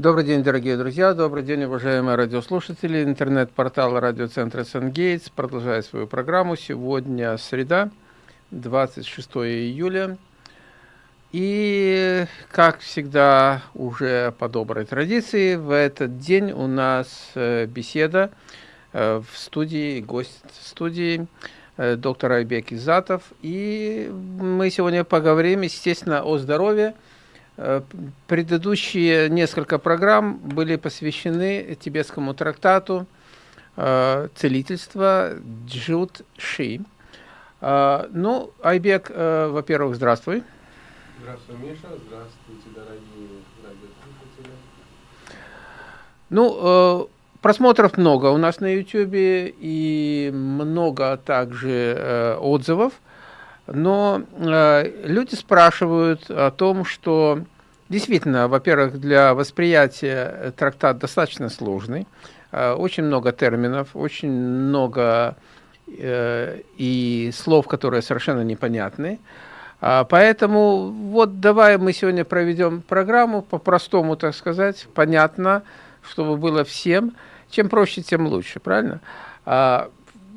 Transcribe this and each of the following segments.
Добрый день, дорогие друзья, добрый день, уважаемые радиослушатели. Интернет-портал радиоцентра Сангейтс продолжает свою программу. Сегодня среда, 26 июля. И, как всегда, уже по доброй традиции, в этот день у нас э, беседа э, в студии, гость студии э, доктор Айбек Изатов. И мы сегодня поговорим, естественно, о здоровье, предыдущие несколько программ были посвящены тибетскому трактату э, целительства Джут Ши. Э, ну, Айбек, во-первых, здравствуй. Здравствуй, Миша. Здравствуйте, дорогие радиослушатели. Ну, просмотров много у нас на YouTube и много также отзывов. Но э, люди спрашивают о том, что действительно, во-первых, для восприятия трактат достаточно сложный, э, очень много терминов, очень много э, и слов, которые совершенно непонятны. А, поэтому вот давай мы сегодня проведем программу по-простому, так сказать, понятно, чтобы было всем. Чем проще, тем лучше, правильно? А,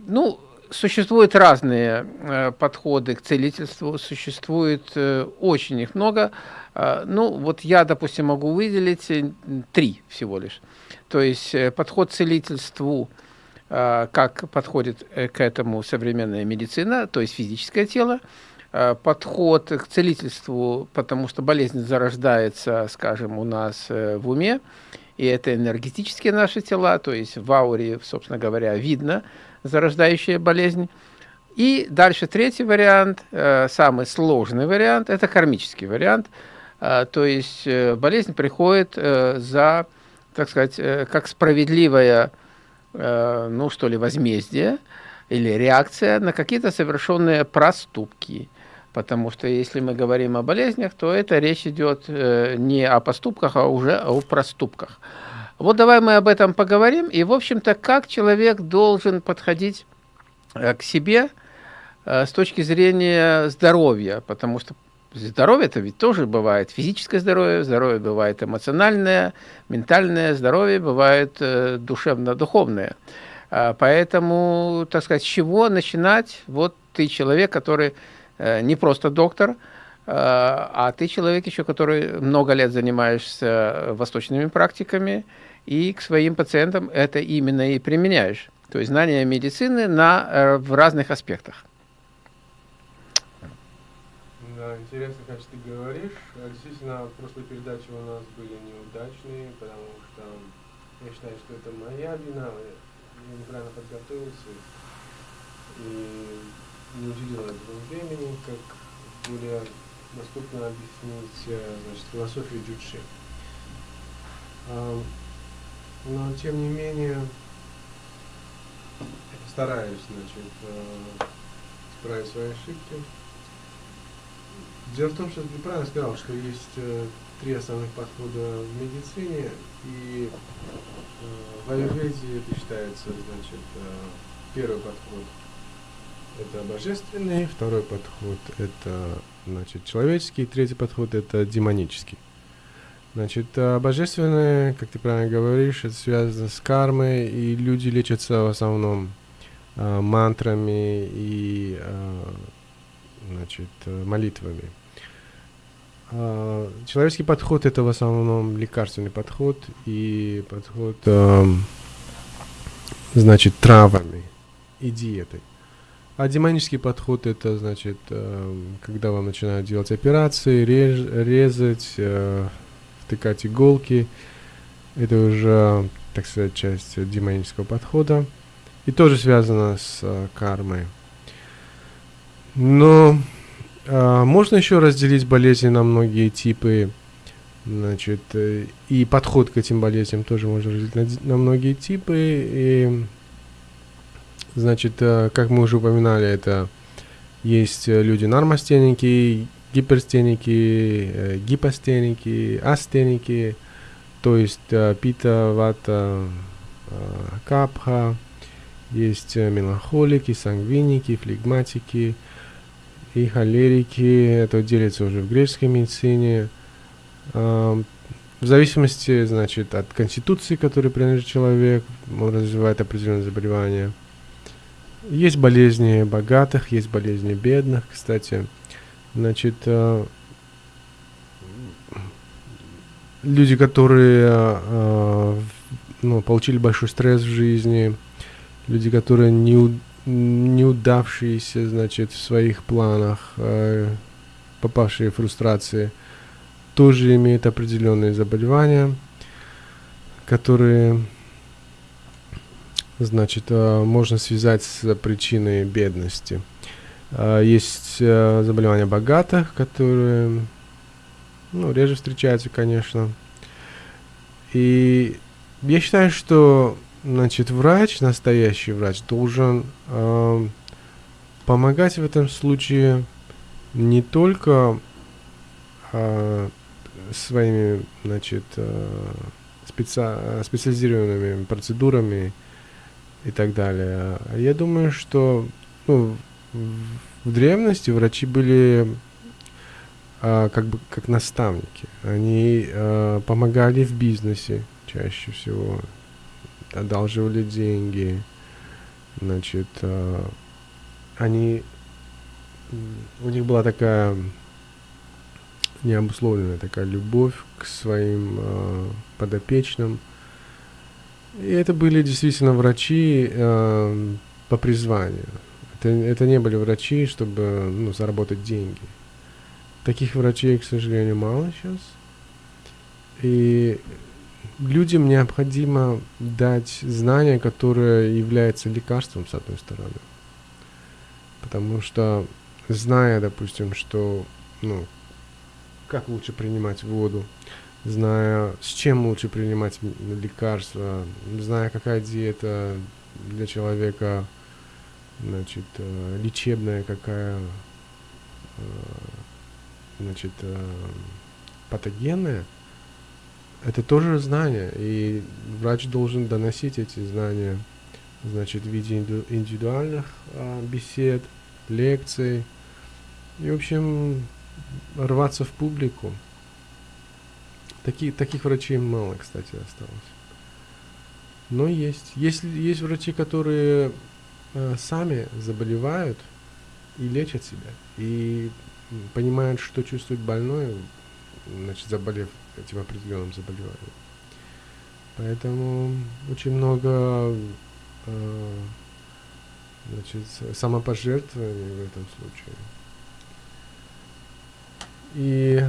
ну, существуют разные э, подходы к целительству, существует э, очень их много. Э, ну, вот я, допустим, могу выделить три всего лишь. То есть подход к целительству, как подходит к этому современная медицина, то есть физическое тело, подход к целительству, потому что болезнь зарождается, скажем, у нас в уме, и это энергетические наши тела, то есть в ауре, собственно говоря, видно, зарождающая болезнь. И дальше третий вариант, э, самый сложный вариант, это кармический вариант. Э, то есть э, болезнь приходит за, так сказать, как справедливое, ну что ли, возмездие или реакция на какие-то совершенные проступки. Потому что если мы говорим о болезнях, то это речь идет не о поступках, а уже о проступках. Вот давай мы об этом поговорим. И, в общем-то, как человек должен подходить э, к себе э, с точки зрения здоровья, потому что здоровье это ведь тоже бывает физическое здоровье, здоровье бывает эмоциональное, ментальное здоровье бывает э, душевно-духовное. Поэтому, так сказать, с чего начинать? Вот ты человек, который не просто доктор, а ты человек еще, который много лет занимаешься восточными практиками, и к своим пациентам это именно и применяешь. То есть знание медицины на, э, в разных аспектах. Да, интересно, как ты говоришь. Действительно, прошлые передачи у нас были неудачные, потому что я считаю, что это моя вина. Я неправильно подготовился и не уделил этому времени, как более доступно объяснить э, значит, философию джучи. Но, тем не менее, стараюсь, значит, э, исправить свои ошибки. Дело в том, что ты правильно сказал, что есть э, три основных подхода в медицине, и э, в аюрведе это считается, значит, первый подход это божественный, второй подход это значит, человеческий, третий подход это демонический. Значит, а божественное, как ты правильно говоришь, это связано с кармой, и люди лечатся в основном а, мантрами и а, значит, молитвами. А, человеческий подход это в основном лекарственный подход и подход, а, значит, травами и диетой. А демонический подход это значит, когда вам начинают делать операции, реж, резать, втыкать иголки. Это уже, так сказать, часть демонического подхода. И тоже связано с э, кармой. Но э, можно еще разделить болезни на многие типы. Значит, э, и подход к этим болезням тоже можно разделить на, на многие типы. И, значит, э, как мы уже упоминали, это есть люди нормостенники, гиперстеники, э, гипостеники, астеники, то есть э, пита, вата, э, капха, есть меланхолики, сангвиники, флегматики и холерики. Это делится уже в греческой медицине. в зависимости, значит, от конституции, которой принадлежит человек, он развивает определенные заболевания. Есть болезни богатых, есть болезни бедных, кстати. Значит, э, люди, которые э, ну, получили большой стресс в жизни, люди, которые не, неудавшиеся, значит, в своих планах, э, попавшие в фрустрации, тоже имеют определенные заболевания, которые, значит, э, можно связать с причиной бедности. Э, есть э, заболевания богатых, которые, ну, реже встречаются, конечно. И я считаю, что Значит, врач, настоящий врач, должен э, помогать в этом случае не только э, своими, значит, э, специ специализированными процедурами и так далее. Я думаю, что ну, в древности врачи были э, как бы как наставники. Они э, помогали в бизнесе чаще всего одалживали деньги, значит, э, они, у них была такая необусловленная такая любовь к своим э, подопечным. И это были действительно врачи э, по призванию. Это, это не были врачи, чтобы ну, заработать деньги. Таких врачей, к сожалению, мало сейчас. И людям необходимо дать знания, которые являются лекарством, с одной стороны. Потому что, зная, допустим, что, ну, как лучше принимать воду, зная, с чем лучше принимать лекарства, зная, какая диета для человека, значит, э, лечебная, какая, э, значит, э, патогенная, это тоже знание, и врач должен доносить эти знания, значит, в виде индивидуальных бесед, лекций, и, в общем, рваться в публику. Таки, таких врачей мало, кстати, осталось. Но есть. Есть, есть врачи, которые сами заболевают и лечат себя. И понимают, что чувствует больной, значит, заболев этим определенным заболеванием. Поэтому очень много э, значит, самопожертвований в этом случае. И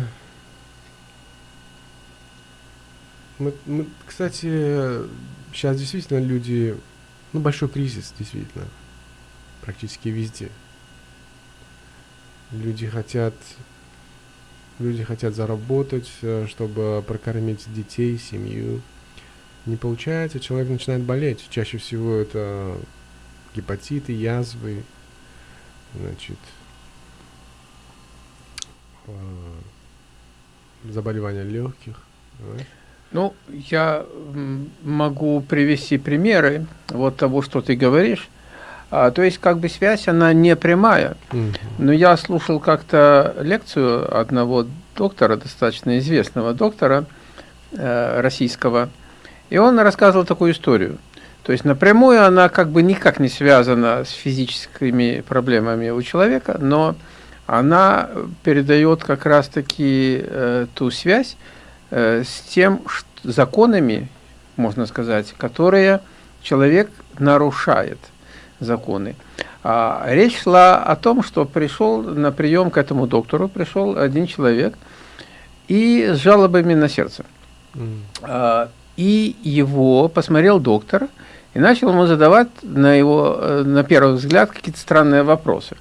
мы, мы, кстати, сейчас действительно люди, ну, большой кризис, действительно, практически везде. Люди хотят Люди хотят заработать, э, чтобы прокормить детей, семью. Не получается, человек начинает болеть. Чаще всего это гепатиты, язвы, значит, э, заболевания легких. Ну, я могу привести примеры вот того, что ты говоришь. А, то есть, как бы связь, она не прямая. Но я слушал как-то лекцию одного доктора, достаточно известного доктора э, российского, и он рассказывал такую историю. То есть напрямую она как бы никак не связана с физическими проблемами у человека, но она передает как раз-таки э, ту связь с тем что, законами, можно сказать, которые человек нарушает законы. А, речь шла о том, что пришел на прием к этому доктору, пришел один человек и с жалобами на сердце. Mm. А, и его посмотрел доктор и начал ему задавать на его, э, на первый взгляд, какие-то странные вопросы.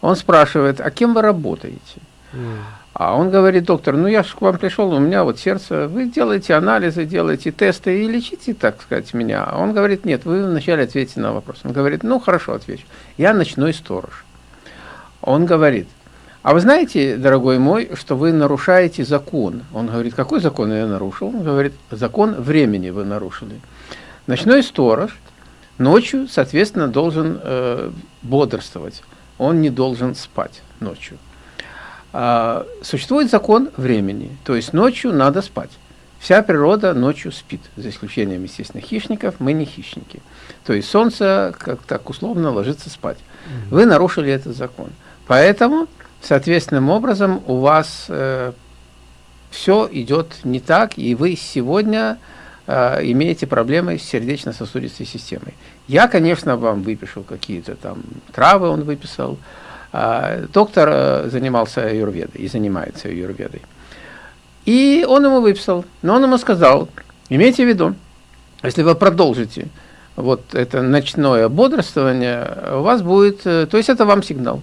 Он спрашивает, а кем вы работаете? Mm. А он говорит, доктор, ну я же к вам пришел, у меня вот сердце, вы делаете анализы, делаете тесты и лечите, так сказать, меня. А он говорит, нет, вы вначале ответите на вопрос. Он говорит, ну хорошо, отвечу. Я ночной сторож. Он говорит, а вы знаете, дорогой мой, что вы нарушаете закон? Он говорит, какой закон я нарушил? Он говорит, закон времени вы нарушили. Ночной сторож ночью, соответственно, должен э, бодрствовать. Он не должен спать ночью. А, существует закон времени, то есть ночью надо спать. Вся природа ночью спит, за исключением, естественно, хищников. Мы не хищники. То есть солнце, как так условно, ложится спать. Вы нарушили этот закон. Поэтому, соответственным образом, у вас э, все идет не так, и вы сегодня э, имеете проблемы с сердечно-сосудистой системой. Я, конечно, вам выпишу какие-то там травы, он выписал. Э, доктор э, занимался аюрведой и занимается аюрведой. И он ему выписал, но он ему сказал, имейте в виду, если вы продолжите вот это ночное бодрствование, у вас будет, э, то есть это вам сигнал.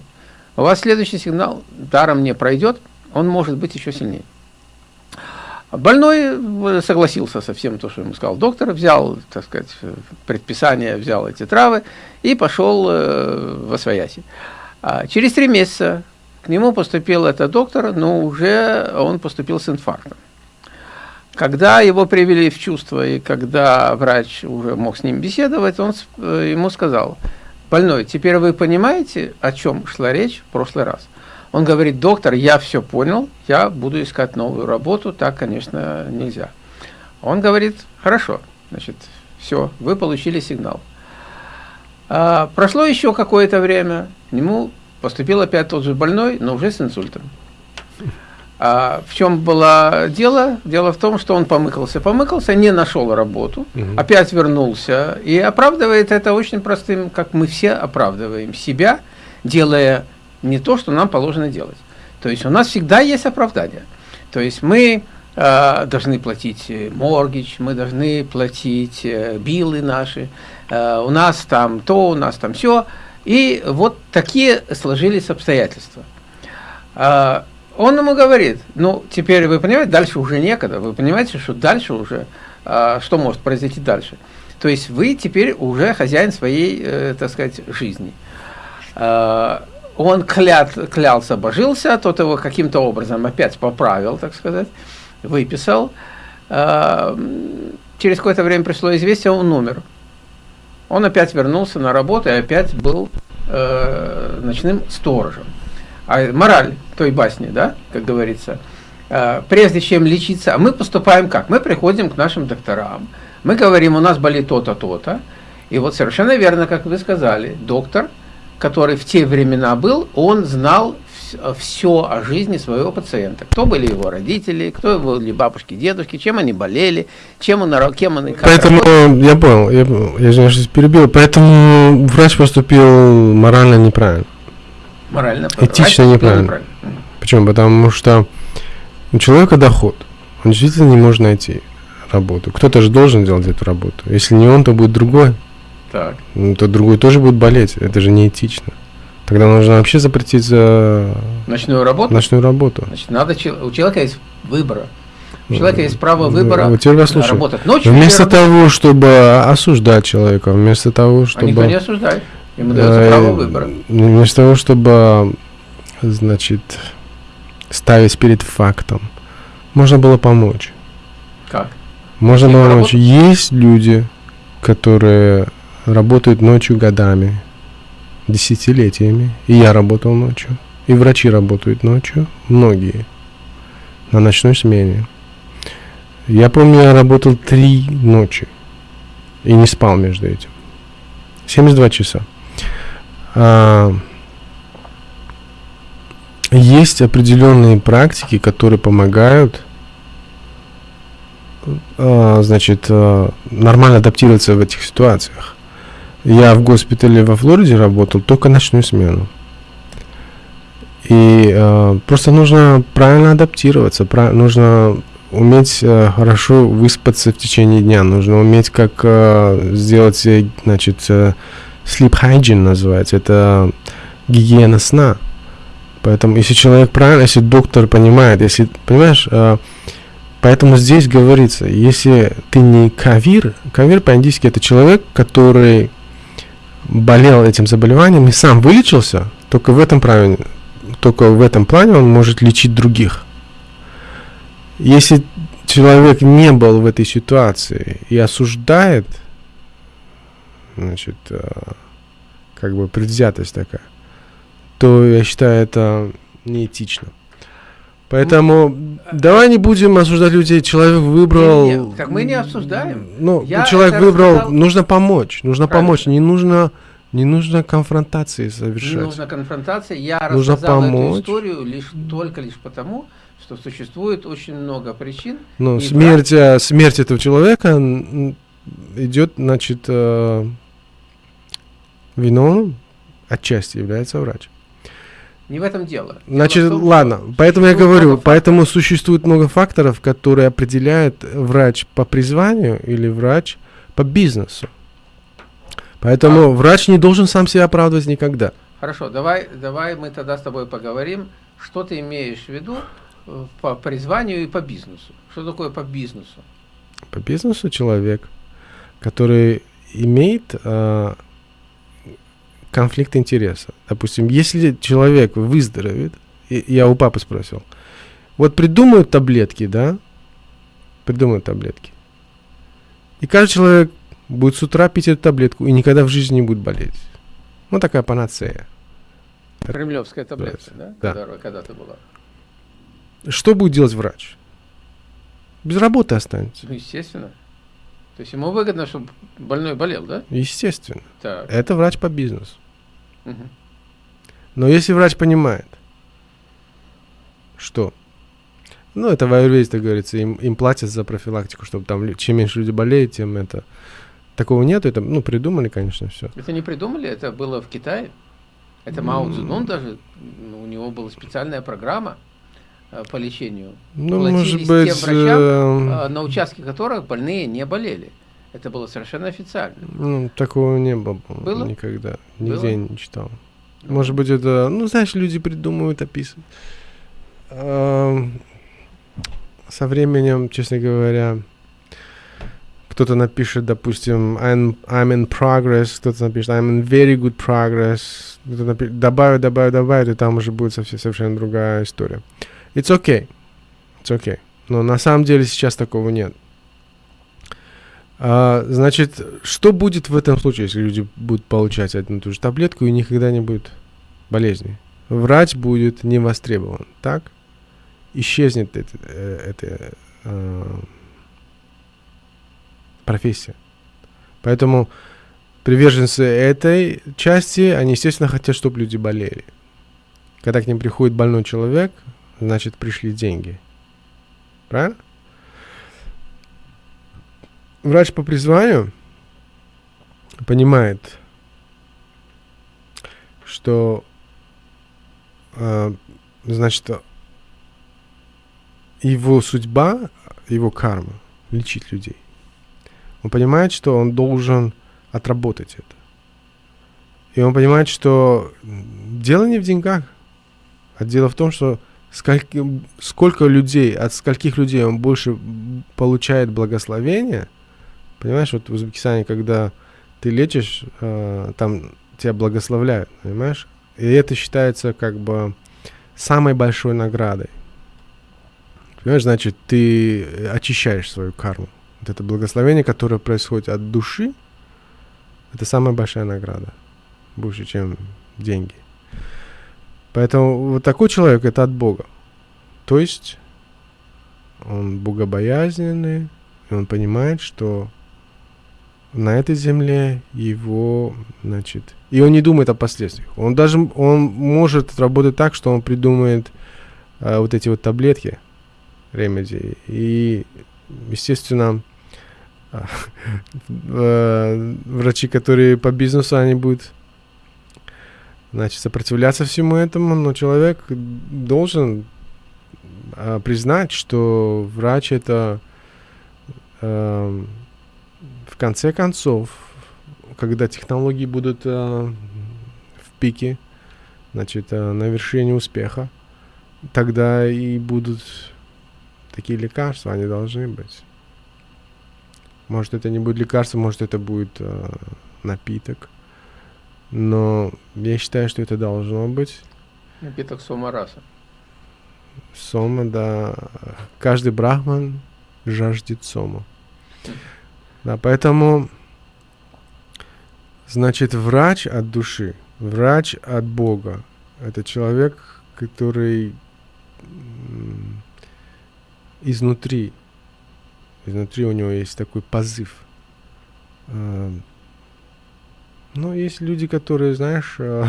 У вас следующий сигнал даром не пройдет, он может быть еще сильнее. Больной э, согласился со всем то, что ему сказал доктор, взял, так сказать, предписание, взял эти травы и пошел э, в Освояси. А через три месяца к нему поступил этот доктор, но уже он поступил с инфарктом. Когда его привели в чувство, и когда врач уже мог с ним беседовать, он э, ему сказал, больной, теперь вы понимаете, о чем шла речь в прошлый раз? Он говорит, доктор, я все понял, я буду искать новую работу, так, конечно, нельзя. Он говорит, хорошо, значит, все, вы получили сигнал. А, прошло еще какое-то время, к нему поступил опять тот же больной, но уже с инсультом. А в чем было дело? Дело в том, что он помыкался, помыкался, не нашел работу, угу. опять вернулся и оправдывает это очень простым, как мы все оправдываем себя, делая не то, что нам положено делать. То есть у нас всегда есть оправдание. То есть мы э, должны платить моргич, мы должны платить э, билы наши, э, у нас там то, у нас там все. И вот такие сложились обстоятельства. А, он ему говорит, ну, теперь вы понимаете, дальше уже некогда, вы понимаете, что дальше уже, а, что может произойти дальше. То есть вы теперь уже хозяин своей, э, так сказать, жизни. А, он клят, клялся, божился, тот его каким-то образом опять поправил, так сказать, выписал. Через какое-то время пришло известие, он умер. Он опять вернулся на работу и опять был э, ночным сторожем. А мораль той басни, да, как говорится, э, прежде чем лечиться, а мы поступаем как? Мы приходим к нашим докторам, мы говорим, у нас болит то-то, то-то, и вот совершенно верно, как вы сказали, доктор, который в те времена был, он знал все о жизни своего пациента. Кто были его родители, кто были бабушки, дедушки, чем они болели, чем он, кем он... Поэтому, я понял, я, я извиняюсь, перебил, поэтому врач поступил морально неправильно. Морально Этично неправильно. неправильно. Почему? Потому что у человека доход, он действительно не может найти работу. Кто-то же должен делать эту работу. Если не он, то будет другой. Так. Ну, то другой тоже будет болеть. Это же неэтично. Тогда нужно вообще запретить за ночную работу. Ночную работу. Значит, надо у человека есть выбор. У человека есть право выбора вот теперь работать ночью. Вместо того, чтобы осуждать человека, вместо того, чтобы... А никто не осуждает. Ему дается э, право выбора. Вместо того, чтобы, значит, ставить перед фактом, можно было помочь. Как? Можно было помочь. Есть люди, которые работают ночью годами, десятилетиями. И я работал ночью. И врачи работают ночью. Многие. На ночной смене. Я помню, я работал три ночи. И не спал между этим. 72 часа. А, есть определенные практики, которые помогают а, значит, а, нормально адаптироваться в этих ситуациях. Я в госпитале во Флориде работал только ночную смену. И э, просто нужно правильно адаптироваться, прав, нужно уметь э, хорошо выспаться в течение дня, нужно уметь как э, сделать, э, значит, э, sleep hygiene называется, это гигиена сна. Поэтому, если человек правильно, если доктор понимает, если, понимаешь, э, поэтому здесь говорится, если ты не кавир, кавир по-индийски это человек, который болел этим заболеванием и сам вылечился, только в этом правильно, только в этом плане он может лечить других. Если человек не был в этой ситуации и осуждает, значит, э, как бы предвзятость такая, то я считаю это неэтично. Поэтому давай не будем осуждать людей. Человек выбрал. Нет, нет, так мы не обсуждаем. Ну, Я человек выбрал. рассказал- Нужно помочь. Нужно Правильно. помочь. Не нужно, не нужно конфронтации Не совершать. нужна конфронтация. Я Нужно рассказал помочь. эту историю лишь только лишь потому, что существует очень много причин. Ну, смерть, э, смерть этого человека идет, значит, э, виновным отчасти является врач. Не в этом дело. Значит, том, ладно, поэтому я говорю, поэтому существует много факторов, которые определяют врач по призванию или врач по бизнесу. Поэтому А. врач не должен сам себя оправдывать никогда. Хорошо, давай, давай мы тогда с тобой поговорим, что ты имеешь в виду э, по призванию и по бизнесу. Что такое по бизнесу? По бизнесу человек, который имеет э, конфликт интереса. Допустим, если человек выздоровеет, я у папы спросил, вот придумают таблетки, да? Придумают таблетки. И каждый человек будет с утра пить эту таблетку и никогда в жизни не будет болеть. Ну, такая панацея. Кремлевская таблетка, да? Да. Которая когда-то была. Что будет делать врач? Без работы останется. Ну, естественно. То есть ему выгодно, чтобы больной болел, да? Естественно. Так. Это врач по бизнесу. Но если врач понимает, что, ну, это в аюрведе, так говорится, им, им платят за профилактику, чтобы там, чем меньше люди болеют, тем это... Такого нет, это, ну, придумали, конечно, все. Это не придумали, это было в Китае. Это Мао Цзэдун даже, ну, у него была специальная программа э, по лечению, Ну, Платились может тем быть, врачам, эм, э, на участке которых больные не болели. Это было совершенно официально. ну, такого не было, Было? никогда, нигде Было? не читал. Может быть, это, ну, знаешь, люди придумывают, описывают. Со временем, честно говоря, кто-то напишет, допустим, I'm, I'm in progress, кто-то напишет I'm in very good progress, кто-то напишет, добавит, добавит, добавит, и там уже будет совсем, совершенно другая история. It's okay, it's okay. Но на самом деле сейчас такого нет. А, значит, что будет в этом случае, если люди будут получать одну и ту же таблетку и никогда не будет болезни? Врач будет не востребован, так? Исчезнет эта, э, эта э, профессия. Поэтому приверженцы этой части, они, естественно, хотят, чтобы люди болели. Когда к ним приходит больной человек, значит, пришли деньги. Правильно? Врач по призванию понимает, что, э, значит, его судьба, его карма лечить людей. Он понимает, что он должен отработать это. И он понимает, что дело не в деньгах, а дело в том, что скольки, сколько людей, от скольких людей он больше получает благословения. Понимаешь, вот в Узбекистане, когда ты лечишь, э, там тебя благословляют, понимаешь? И это считается как бы самой большой наградой. Понимаешь, значит, ты очищаешь свою карму. Вот это благословение, которое происходит от души, это самая большая награда. Больше, чем деньги. Поэтому вот такой человек это от Бога. То есть он богобоязненный, и он понимает, что на этой земле его, значит, и он не думает о последствиях. Он даже, он может работать так, что он придумает а, вот эти вот таблетки, ремеди, и, естественно, э, врачи, которые по бизнесу, они будут значит, сопротивляться всему этому, но человек должен а, признать, что врач это эм, в конце концов, когда технологии будут э, в пике, значит, э, на вершине успеха, тогда и будут такие лекарства, они должны быть. Может, это не будет лекарство, может, это будет э, напиток. Но я считаю, что это должно быть. Напиток сомараса. Сома, да. Каждый брахман жаждет сома. Да, поэтому, значит, врач от души, врач от Бога. Это человек, который изнутри, изнутри у него есть такой позыв. Э, но есть люди, которые, знаешь, э,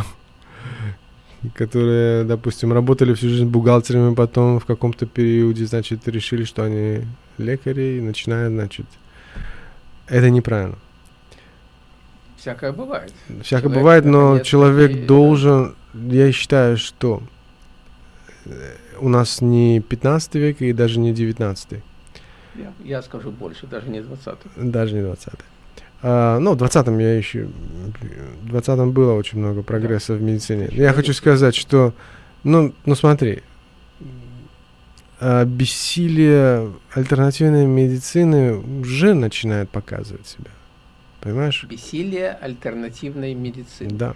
которые, допустим, работали всю жизнь бухгалтерами, потом в каком-то периоде, значит, решили, что они лекари, и начинают, значит, это неправильно. Всякое бывает. Всякое человек, бывает, но человек и... должен, я считаю, что э, у нас не 15 век и даже не 19. Я, я скажу больше, даже не 20. Даже не 20. А, ну, в 20-м я еще... В 20-м было очень много прогресса да. в медицине. Я хочу сказать, что... Ну, ну смотри, бессилие альтернативной медицины уже начинает показывать себя. Понимаешь? Бессилие альтернативной медицины. Да.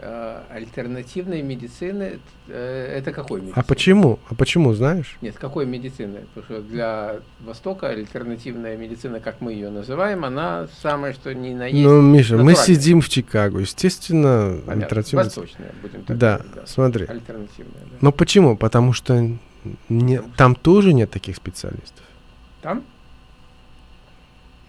Э, альтернативной медицины, э, это какой медицины? А почему? А почему, знаешь? Нет, какой медицины? Потому что для Востока альтернативная медицина, как мы ее называем, она самая, что ни на есть. Ну, Миша, мы сидим в Чикаго, естественно, альтернативная. Восточная, будем так да, говорить. Да, смотри. Альтернативная, да. Но почему? Потому что не, там тоже нет таких специалистов. Там?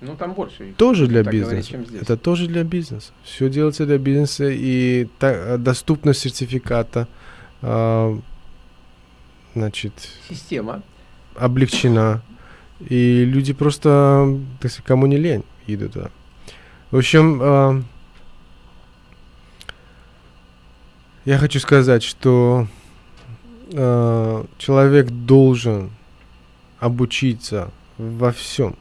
Ну, там больше. Их, тоже для бизнеса. Говорить, Это тоже для бизнеса. Все делается для бизнеса, и та, доступность сертификата, э, значит... Система. Облегчена. И люди просто, так сказать, кому не лень, идут туда. В общем, э, я хочу сказать, что э, человек должен обучиться во всем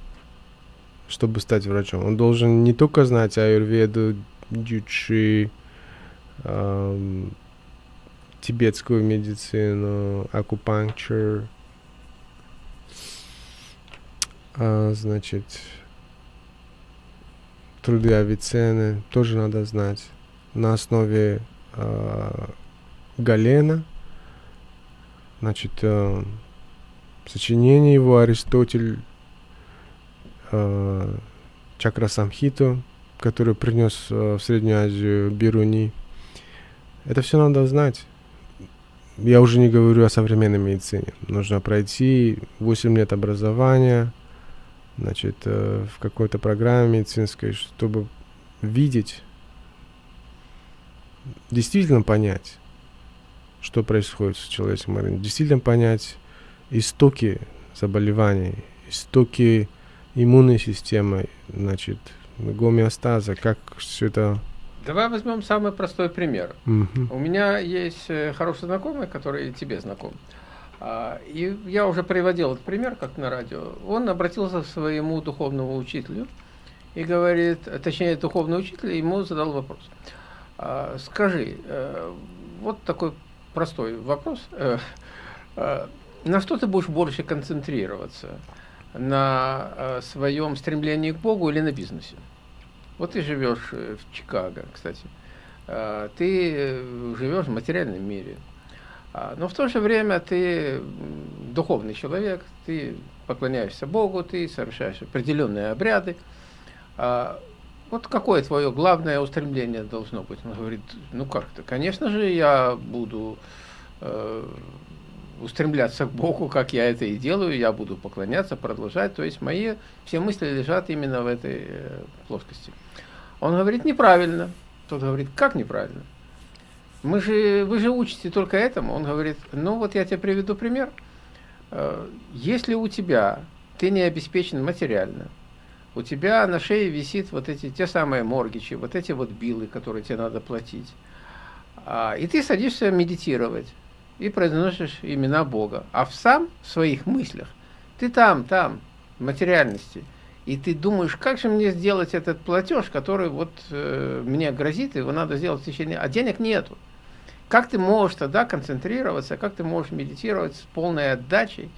чтобы стать врачом. Он должен не только знать аюрведу, дючи, эм, тибетскую медицину, акупанктур, а, значит, труды Авиценны тоже надо знать на основе э, Галена, значит, э, сочинение его Аристотель э, чакра Самхиту, который принес э, в Среднюю Азию Бируни. Это все надо знать. Я уже не говорю о современной медицине. Нужно пройти 8 лет образования, значит, э, в какой-то программе медицинской, чтобы видеть, действительно понять, что происходит с человеческим действительно понять истоки заболеваний, истоки иммунной системой, значит, гомеостаза, как все это... Давай возьмем самый простой пример. Угу. У меня есть э, хороший знакомый, который тебе знаком. А, и я уже приводил этот пример, как на радио. Он обратился к своему духовному учителю и говорит, точнее, духовный учитель ему задал вопрос. А, скажи, э, вот такой простой вопрос. Э, на что ты будешь больше концентрироваться? на э, своем стремлении к Богу или на бизнесе. Вот ты живешь э, в Чикаго, кстати. Э, ты живешь в материальном мире. А, но в то же время ты духовный человек, ты поклоняешься Богу, ты совершаешь определенные обряды. Вот какое твое главное устремление должно быть? Он говорит, ну как-то, конечно же, я буду устремляться к Богу, как я это и делаю, я буду поклоняться, продолжать. То есть мои все мысли лежат именно в этой э, плоскости. Он говорит, неправильно. Тот говорит, как неправильно? Мы же, вы же учите только этому. Он говорит, ну вот я тебе приведу пример. Э, если у тебя, ты не обеспечен материально, у тебя на шее висит вот эти, те самые моргичи, вот эти вот билы, которые тебе надо платить, а, и ты садишься медитировать, и произносишь имена Бога. А в сам в своих мыслях ты там, там, в материальности. И ты думаешь, как же мне сделать этот платеж, который вот э, мне грозит, его надо сделать в течение... А денег нету. Как ты можешь тогда концентрироваться, как ты можешь медитировать с полной отдачей?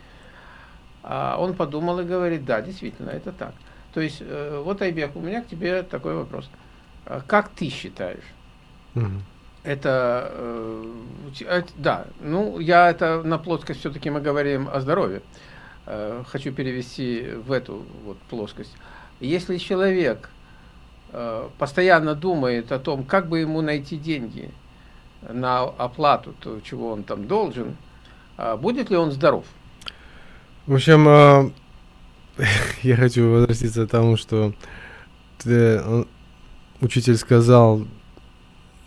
А он подумал и говорит, да, действительно, это так. То есть, э, вот, Айбек, у меня к тебе такой вопрос. А как ты считаешь? Угу это, э, да, ну, я это на плоскость все-таки мы говорим о здоровье. Э, хочу перевести в эту вот плоскость. Если человек э, постоянно думает о том, как бы ему найти деньги на оплату, то, чего он там должен, э, будет ли он здоров? В общем, а, я хочу возвратиться к тому, что ты, он, учитель сказал,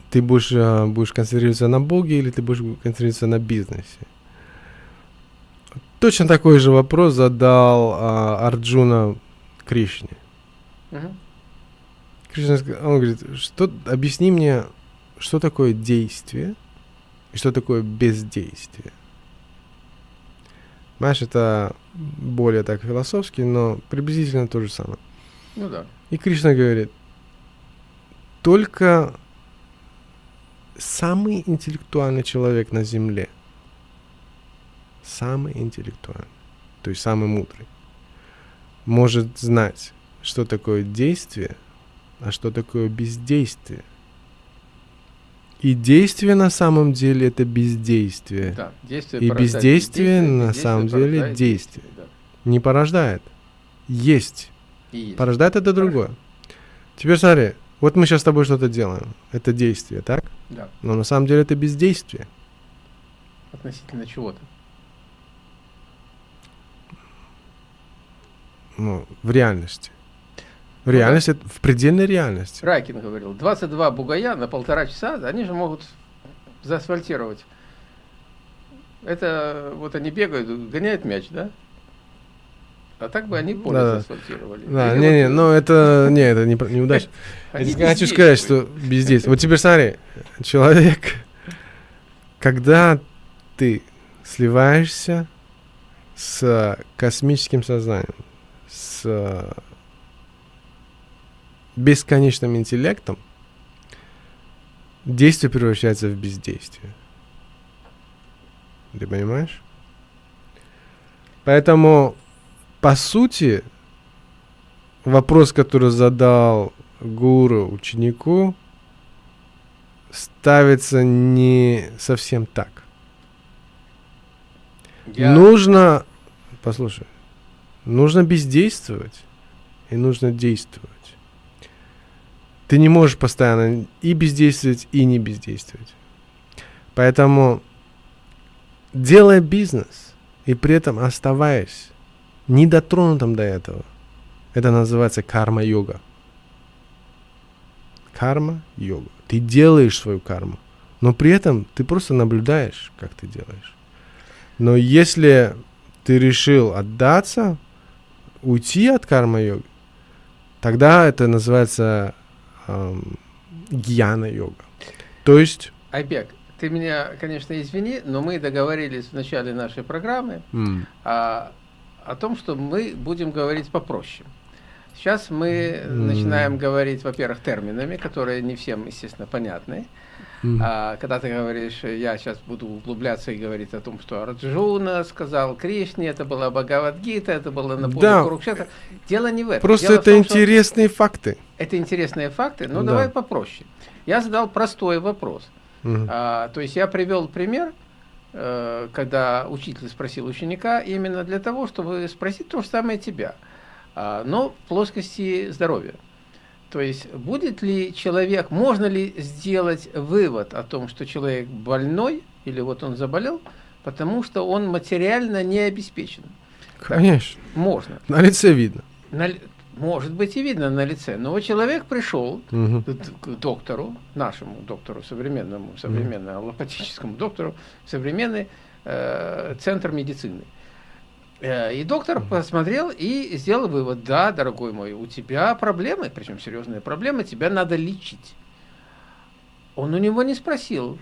ты будешь, а, будешь концентрироваться на Боге или ты будешь концентрироваться на бизнесе. Точно такой же вопрос задал а, Арджуна Кришне. Мгм. Кришна, он говорит, что, объясни мне, что такое действие и что такое бездействие. Знаешь, это более так философски, но приблизительно то же самое. Ну да. И Кришна говорит, только самый интеллектуальный человек на Земле, самый интеллектуальный, то есть самый мудрый, может знать, что такое действие, а что такое бездействие. И действие на самом деле это бездействие. Да, действие И порождает бездействие на бездействие самом деле порождает действие. да. Не порождает. Есть. И есть. Порождает это другое. Теперь смотри, вот мы сейчас с тобой что-то делаем. Это действие, так? Да, Но на самом деле это бездействие. относительно чего-то. Ну, в реальности. В Ну да. реальности, это в предельной реальности. Райкин говорил, 22 бугая на полтора часа, они же могут заасфальтировать. Это вот они бегают, гоняют мяч, да? А так бы они поле Да-да. заасфальтировали. Да, Или не-не, вот, но это, не, это не, Я хочу сказать, что бездействие. Вот теперь смотри, человек, когда ты сливаешься с космическим сознанием, с бесконечным интеллектом, действие превращается в бездействие. Ты понимаешь? Поэтому, по сути, вопрос, который задал гуру ученику, ставится не совсем так. Я- Нужно, послушай, нужно бездействовать и нужно действовать. Ты не можешь постоянно и бездействовать, и не бездействовать. Поэтому, делая бизнес и при этом оставаясь недотронутым до этого, это называется карма-йога. Карма-йога. Ты делаешь свою карму, но при этом ты просто наблюдаешь, как ты делаешь. Но если ты решил отдаться, уйти от карма-йоги, тогда это называется эм, гьяна-йога. То есть... Айбек, ты меня, конечно, извини, но мы договорились в начале нашей программы м, а, о том, что мы будем говорить попроще. Сейчас мы М. начинаем говорить, во-первых, терминами, которые не всем, естественно, понятны. М, А, когда ты говоришь, я сейчас буду углубляться и говорить о том, что Арджуна сказал Кришне, это была Бхагавадгита, это было на Да. Курукшетра. Дело не в этом. Просто Дело это том, что интересные факты. Это интересные факты, но Да. давай попроще. Я задал простой вопрос. Мгм. А, то есть я привел пример, э, когда учитель спросил ученика, именно для того, чтобы спросить то же самое тебя, а, но в плоскости здоровья. То есть будет ли человек, можно ли сделать вывод о том, что человек больной, или вот он заболел, потому что он материально не обеспечен? Конечно. Можно. На лице видно. На может быть и видно на лице. Но вот человек пришел Мгм. к доктору, нашему доктору, современному, современному аллопатическому доктору, современный э, центр медицины. Э, и доктор посмотрел и сделал вывод, да, дорогой мой, у тебя проблемы, причем серьезные проблемы, тебя надо лечить. Он у него не спросил,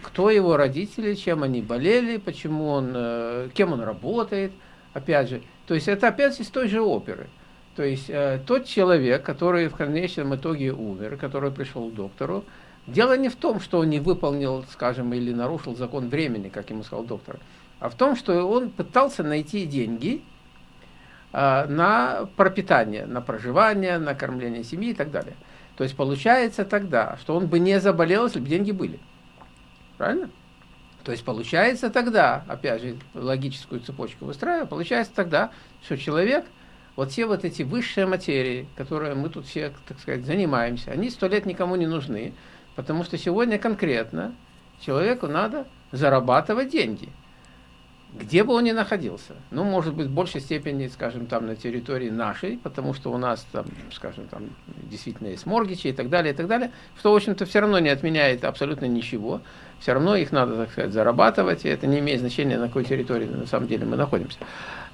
кто его родители, чем они болели, почему он, э, кем он работает, опять же. То есть это опять из той же оперы. То есть э, тот человек, который в конечном итоге умер, который пришел к доктору, дело не в том, что он не выполнил, скажем, или нарушил закон времени, как ему сказал доктор, а в том, что он пытался найти деньги э, на пропитание, на проживание, на кормление семьи и так далее. То есть получается тогда, что он бы не заболел, если бы деньги были. Правильно? То есть получается тогда, опять же, логическую цепочку выстраивая, получается тогда, что человек, вот все вот эти высшие материи, которые мы тут все, так сказать, занимаемся, они сто лет никому не нужны, потому что сегодня конкретно человеку надо зарабатывать деньги. Где бы он ни находился. Ну, может быть, в большей степени, скажем, там на территории нашей, потому что у нас там, скажем, там действительно есть моргичи и так далее, и так далее, что, в общем-то, все равно не отменяет абсолютно ничего. Все равно их надо, так сказать, зарабатывать, и это не имеет значения, на какой территории на самом деле мы находимся.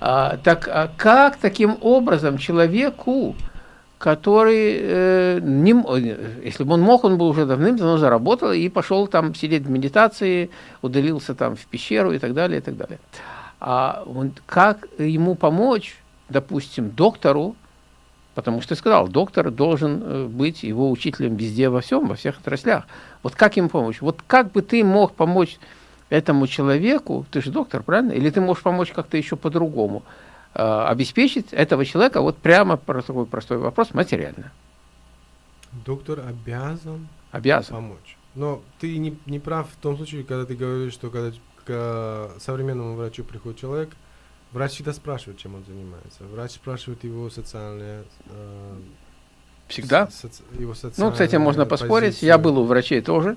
А, так а как таким образом человеку, который, э, не, если бы он мог, он бы уже давным-давно заработал и пошел там сидеть в медитации, удалился там в пещеру и так далее, и так далее. А он, как ему помочь, допустим, доктору, потому что сказал, доктор должен э, быть его учителем везде, во всем, во всех отраслях. Вот как ему помочь? Вот как бы ты мог помочь этому человеку, ты же доктор, правильно? Или ты можешь помочь как-то еще по-другому? Э, обеспечить этого человека, вот прямо про такой простой вопрос, материально. Доктор обязан, обязан. помочь. Но ты не, не прав в том случае, когда ты говоришь, что когда к современному врачу приходит человек, врач всегда спрашивает, чем он занимается. Врач спрашивает его социальные э, Всегда? Соци его ну, кстати, можно поспорить. Позицию. Я был у врачей тоже.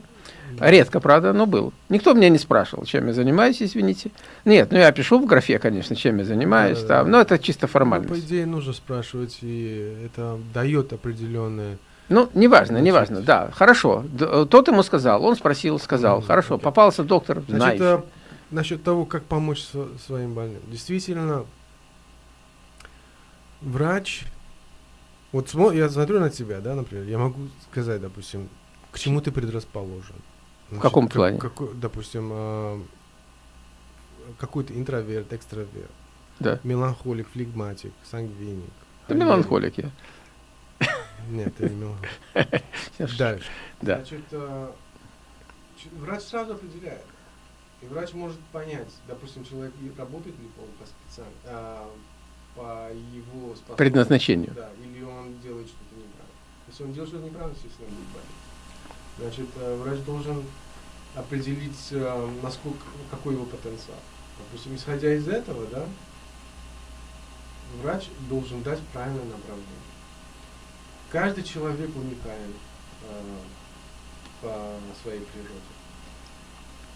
Да. Редко, правда, но был. Никто меня не спрашивал, чем я занимаюсь, извините. Нет, ну я пишу в графе, конечно, чем я занимаюсь, да, там, да. но это чисто формальность. Ну, по идее, нужно спрашивать, и это дает определенные... Ну, неважно, Значит, неважно, да, хорошо. Тот ему сказал, он спросил, сказал, mm, хорошо, okay. попался доктор, Значит, знаешь. насчет того, как помочь своим больным. Действительно, врач вот я смотрю на тебя, да, например, я могу сказать, допустим, к чему ты предрасположен. Значит, в каком как, плане? Какой, допустим, э, какой-то интроверт, экстраверт. Да. Меланхолик, флегматик, сангвиник. Ты меланхолик я. Нет, ты не меланхолик. Дальше. Да. Значит, э, врач сразу определяет. И врач может понять, допустим, человек работает ли он по специальности, а, по его предназначению. Да, или он делает что-то неправильно. Если он делает что-то неправильно, естественно, он будет болеть. Значит, э, врач должен определить, э, насколько, какой его потенциал. Допустим, исходя из этого, да, врач должен дать правильное направление. Каждый человек уникален э, по своей природе.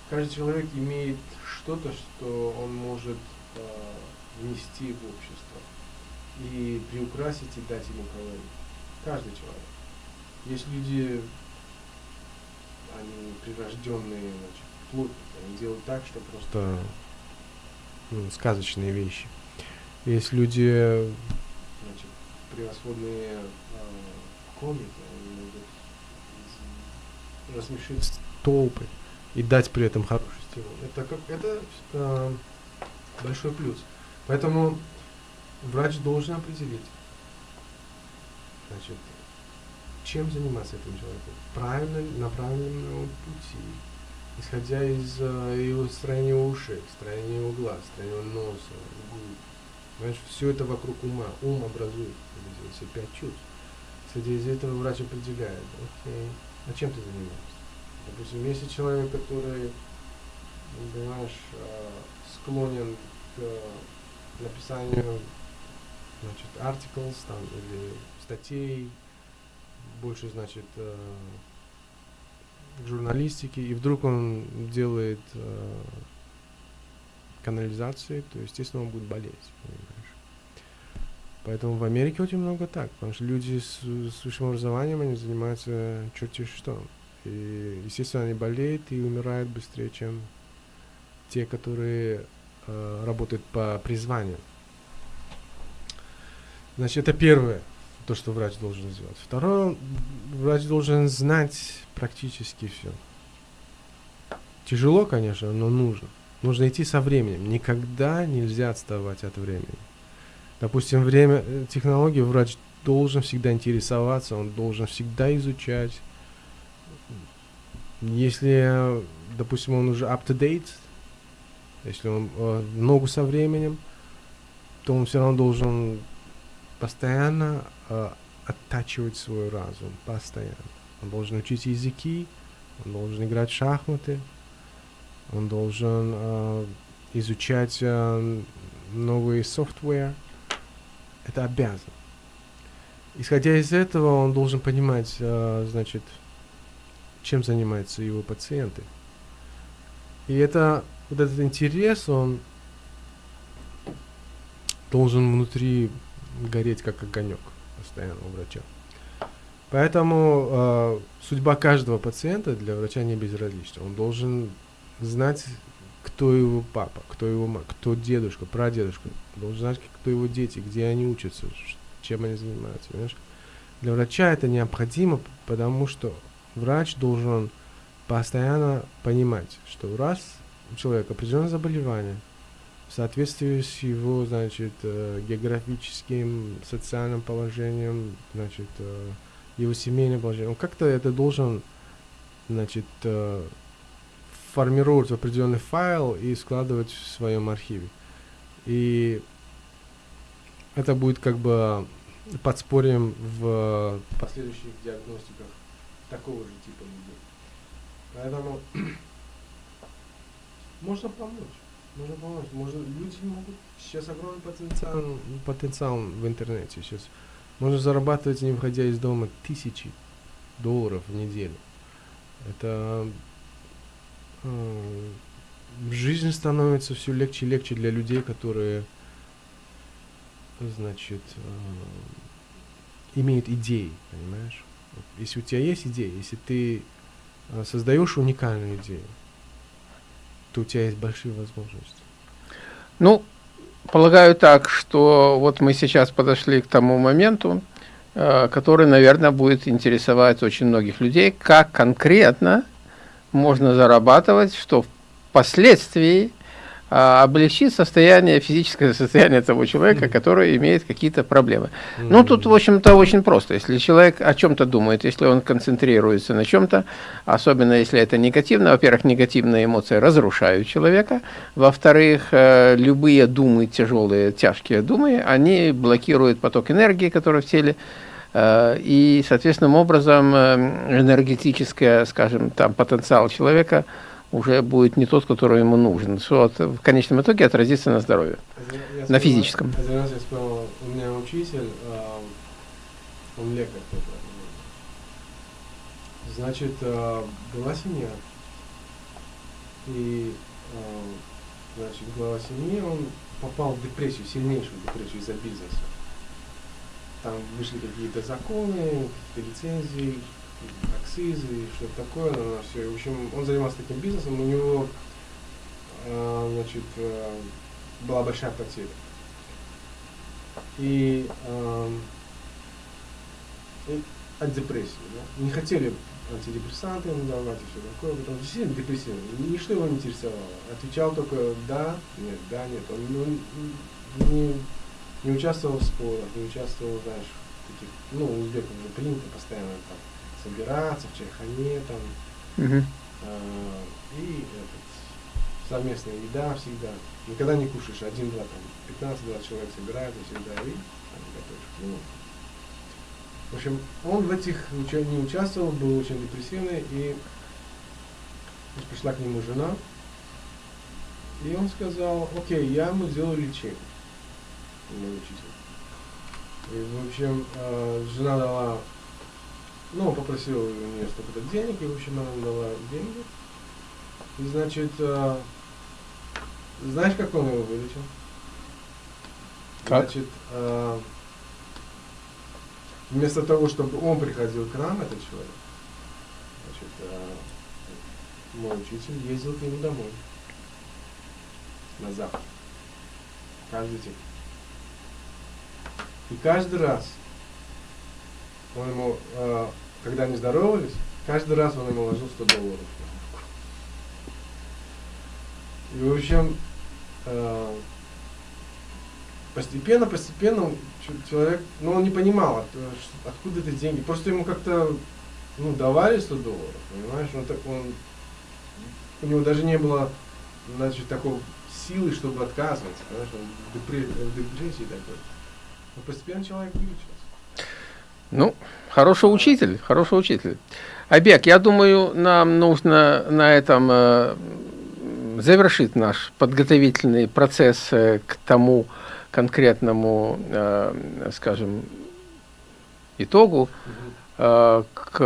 Каждый человек имеет что-то, что он может э, внести в общество и приукрасить и дать ему колорит. Каждый человек. Есть люди, они прирожденные, значит, плотники, они делают так, что просто ну, сказочные вещи. Есть люди, значит, превосходные э, комики, они могут рассмешить толпы и дать при этом хороший стимул. Это как это э, большой плюс. Поэтому врач должен определить, значит, чем заниматься этим человеком, правильно, на правильном пути, исходя из uh, его строения ушей, строения его глаз, строения носа, губ. Понимаешь, все это вокруг ума. Ум образует все пять чувств. Исходя из этого врач определяет, окей, а чем ты занимаешься? Допустим, если человек, который, понимаешь, uh, склонен к написанию значит, articles там, или статей, больше, значит, э, журналистики, и вдруг он делает э, канализации, то, естественно, он будет болеть, понимаешь. Поэтому в Америке очень много так, потому что люди с, с высшим образованием, они занимаются черти что. И, естественно, они болеют и умирают быстрее, чем те, которые работает по призванию. Значит, это первое, то, что врач должен сделать. Второе, врач должен знать практически все. Тяжело, конечно, но нужно. Нужно идти со временем. Никогда нельзя отставать от времени. Допустим, время, э, технологии врач должен всегда интересоваться, он должен всегда изучать. Если, допустим, он уже up-to-date, если он э, ногу со временем, то он все равно должен постоянно э, оттачивать свой разум, постоянно. Он должен учить языки, он должен играть в шахматы, он должен э, изучать э, новый софтвер. Это обязан. Исходя из этого, он должен понимать, э, значит, чем занимаются его пациенты. И это вот этот интерес, он должен внутри гореть как огонек постоянно у врача. Поэтому э, судьба каждого пациента для врача не безразлична. Он должен знать, кто его папа, кто его мама, кто дедушка, прадедушка. Должен знать, кто его дети, где они учатся, чем они занимаются. Понимаешь? Для врача это необходимо, потому что врач должен постоянно понимать, что раз человека определенное заболевание, в соответствии с его, значит, э, географическим, социальным положением, значит, э, его семейным положением, он как-то это должен, значит, э, формировать определенный файл и складывать в своем архиве. И это будет как бы подспорьем в последующих диагностиках такого же типа людей. Поэтому можно помочь. Можно помочь. Можно, люди могут... Сейчас огромный потенциал, потенциал в интернете. Сейчас можно зарабатывать, не выходя из дома, тысячи долларов в неделю. Это э, жизнь становится все легче и легче для людей, которые, значит, э, имеют идеи, понимаешь? Если у тебя есть идея, если ты э, создаешь уникальную идею, то у тебя есть большие возможности. Ну, полагаю так, что вот мы сейчас подошли к тому моменту, э, который, наверное, будет интересовать очень многих людей, как конкретно можно зарабатывать, что впоследствии облегчит состояние, физическое состояние того человека, который имеет какие-то проблемы. Ну, тут, в общем-то, очень просто. Если человек о чем-то думает, если он концентрируется на чем-то, особенно если это негативно, во-первых, негативные эмоции разрушают человека, во-вторых, э, любые думы, тяжелые, тяжкие думы, они блокируют поток энергии, который в теле, э, и, соответственным образом, э, энергетическое, скажем, там, потенциал человека – уже будет не тот, который ему нужен, что в конечном итоге отразится на здоровье, я, на физическом. Один раз я вспомнил, у меня учитель, э, он лекарь. Значит, э, была семья, и э, значит, глава семьи, он попал в депрессию, сильнейшую депрессию из-за бизнеса. Там вышли какие-то законы, какие-то лицензии, акцизы и что-то такое, на все. В общем, он занимался таким бизнесом, у него э, значит, э, была большая потеря. И, э, и от депрессии. Да? Не хотели антидепрессанты ему давать и все такое, потому что действительно депрессивный. Ничто его не интересовало. Отвечал только да, нет, да, нет. Он ну, не, не участвовал в спорах, не участвовал, знаешь, в таких, ну, узбеков же принято постоянно там собираться в чайхане там. Угу. Э, и этот, совместная еда всегда. Никогда не кушаешь один-два, там 15-20 человек собираются всегда и там, готовишь. Ну, в общем, он в этих не участвовал, был очень депрессивный, и пришла к нему жена, и он сказал, окей, я ему сделаю лечение, мой учитель. И, в общем, э, жена дала ну, попросил у нее столько-то денег, и, в общем, она дала деньги. И, значит, э, знаешь, как он его вылечил? Как? Значит, э, вместо того, чтобы он приходил к нам, этот человек, значит, э, мой учитель ездил к нему домой. На завтра. Каждый день. И каждый раз он ему, э, когда они здоровались, каждый раз он ему ложил 100 долларов. И, в общем, э, постепенно, постепенно человек, ну, он не понимал, от, откуда эти деньги. Просто ему как-то, ну, давали 100 долларов, понимаешь? Он так, он, у него даже не было, значит, такой силы, чтобы отказываться, понимаешь? Он в депрессии такой. Но постепенно человек вылечился. Ну, хороший учитель, хороший учитель. Абек, я думаю, нам нужно на этом э, завершить наш подготовительный процесс э, к тому конкретному, э, скажем, итогу, э, к,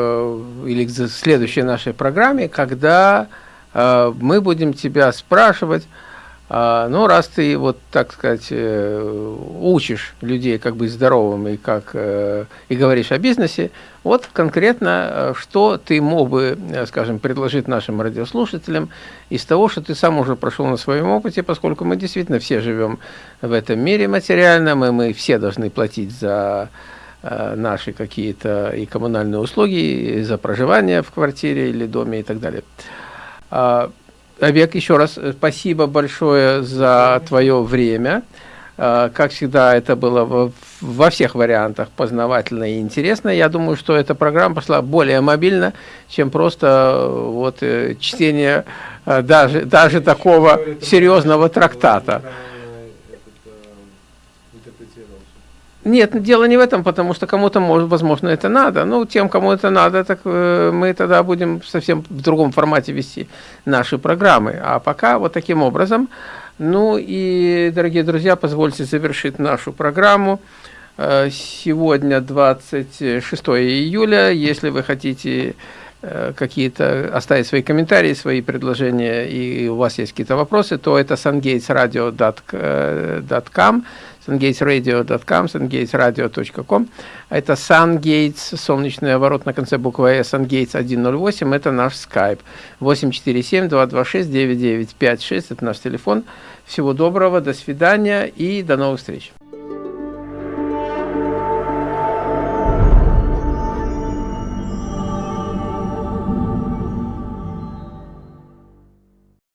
или к следующей нашей программе, когда э, мы будем тебя спрашивать, А, ну, раз ты, вот, так сказать, э, учишь людей, как быть здоровым и, как, э, и говоришь о бизнесе, вот конкретно, э, что ты мог бы, скажем, предложить нашим радиослушателям из того, что ты сам уже прошел на своем опыте, поскольку мы действительно все живем в этом мире материальном, и мы все должны платить за наши какие-то и коммунальные услуги, и за проживание в квартире или доме и так далее. Обек, еще раз э, спасибо большое за твое время. А, как всегда, это было во всех вариантах познавательно и интересно. Я думаю, что эта программа пошла более мобильно, чем просто э, вот э, чтение даже, даже такого серьезного трактата. Нет, дело не в этом, потому что кому-то, возможно, это надо. Ну, тем, кому это надо, так э, мы тогда будем совсем в другом формате вести наши программы. А пока вот таким образом. Ну и, дорогие друзья, позвольте завершить нашу программу. Э, сегодня 26 июля. Если вы хотите э, какие-то оставить свои комментарии, свои предложения, и у вас есть какие-то вопросы, то это sungatesradio.com sungatesradio.com, sungatesradio.com. Это SunGates, солнечный оборот на конце буквы S, SunGates 108, это наш Skype. 847-226-9956, это наш телефон. Всего доброго, до свидания и до новых встреч.